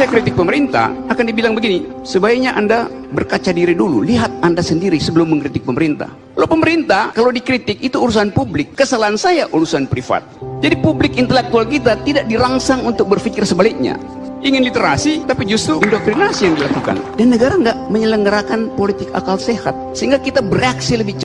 saya kritik pemerintah, akan dibilang begini, sebaiknya Anda berkaca diri dulu, lihat Anda sendiri sebelum mengkritik pemerintah. Lo pemerintah, kalau dikritik itu urusan publik, kesalahan saya urusan privat. Jadi publik intelektual kita tidak dirangsang untuk berpikir sebaliknya. Ingin literasi, tapi justru indoktrinasi yang dilakukan. Dan negara nggak menyelenggarakan politik akal sehat. Sehingga kita bereaksi lebih cepat.